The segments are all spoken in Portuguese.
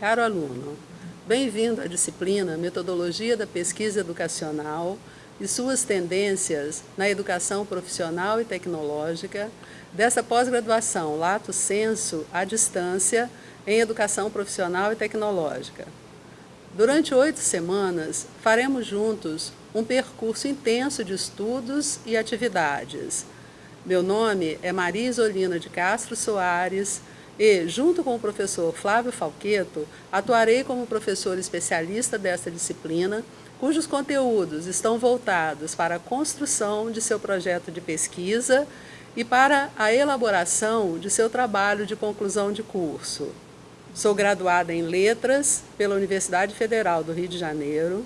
Caro aluno, bem-vindo à disciplina Metodologia da Pesquisa Educacional e suas tendências na educação profissional e tecnológica dessa pós-graduação Lato Senso à distância em educação profissional e tecnológica. Durante oito semanas, faremos juntos um percurso intenso de estudos e atividades. Meu nome é Maria Isolina de Castro Soares, e, junto com o professor Flávio Falqueto, atuarei como professor especialista desta disciplina, cujos conteúdos estão voltados para a construção de seu projeto de pesquisa e para a elaboração de seu trabalho de conclusão de curso. Sou graduada em Letras pela Universidade Federal do Rio de Janeiro,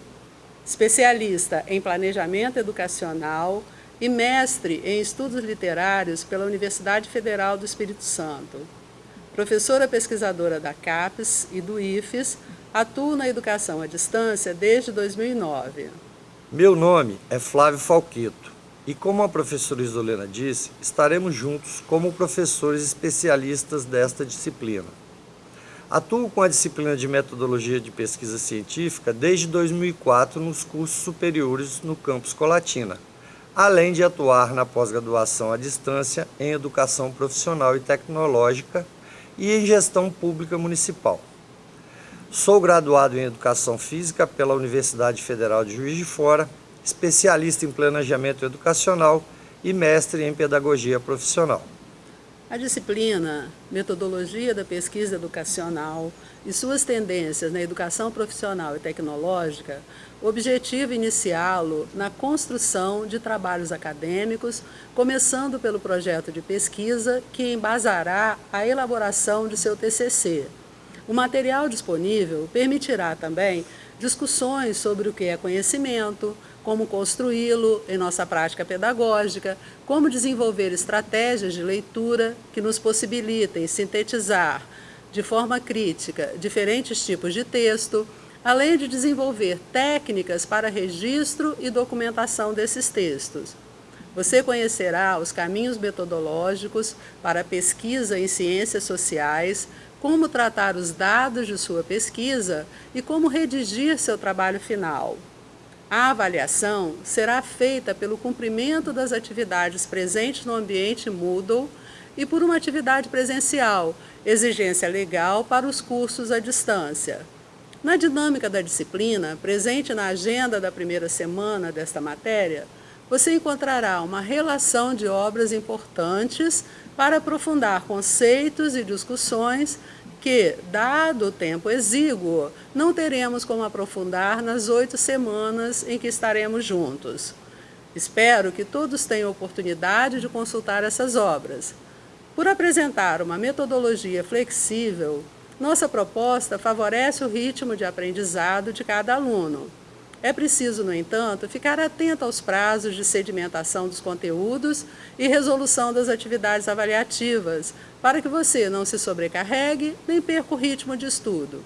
especialista em Planejamento Educacional e mestre em Estudos Literários pela Universidade Federal do Espírito Santo professora pesquisadora da CAPES e do IFES, atuo na educação à distância desde 2009. Meu nome é Flávio Falqueto e, como a professora Isolena disse, estaremos juntos como professores especialistas desta disciplina. Atuo com a disciplina de Metodologia de Pesquisa Científica desde 2004 nos cursos superiores no campus Colatina, além de atuar na pós-graduação à distância em Educação Profissional e Tecnológica e em Gestão Pública Municipal. Sou graduado em Educação Física pela Universidade Federal de Juiz de Fora, especialista em Planejamento Educacional e mestre em Pedagogia Profissional. A disciplina Metodologia da Pesquisa Educacional e suas tendências na educação profissional e tecnológica objetiva iniciá-lo na construção de trabalhos acadêmicos, começando pelo projeto de pesquisa que embasará a elaboração de seu TCC. O material disponível permitirá também discussões sobre o que é conhecimento, como construí-lo em nossa prática pedagógica, como desenvolver estratégias de leitura que nos possibilitem sintetizar de forma crítica diferentes tipos de texto, além de desenvolver técnicas para registro e documentação desses textos. Você conhecerá os caminhos metodológicos para pesquisa em ciências sociais, como tratar os dados de sua pesquisa e como redigir seu trabalho final. A avaliação será feita pelo cumprimento das atividades presentes no ambiente Moodle e por uma atividade presencial, exigência legal para os cursos à distância. Na dinâmica da disciplina, presente na agenda da primeira semana desta matéria, você encontrará uma relação de obras importantes para aprofundar conceitos e discussões que, dado o tempo exíguo, não teremos como aprofundar nas oito semanas em que estaremos juntos. Espero que todos tenham oportunidade de consultar essas obras. Por apresentar uma metodologia flexível, nossa proposta favorece o ritmo de aprendizado de cada aluno. É preciso, no entanto, ficar atento aos prazos de sedimentação dos conteúdos e resolução das atividades avaliativas, para que você não se sobrecarregue nem perca o ritmo de estudo.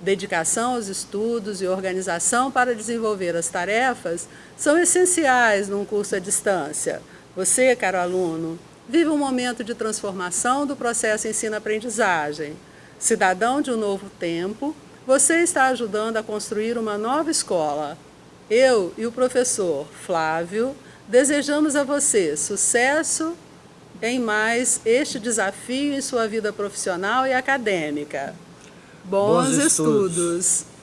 Dedicação aos estudos e organização para desenvolver as tarefas são essenciais num curso à distância. Você, caro aluno, vive um momento de transformação do processo ensino-aprendizagem. Cidadão de um novo tempo, você está ajudando a construir uma nova escola. Eu e o professor Flávio desejamos a você sucesso em mais este desafio em sua vida profissional e acadêmica. Bons, Bons estudos. estudos.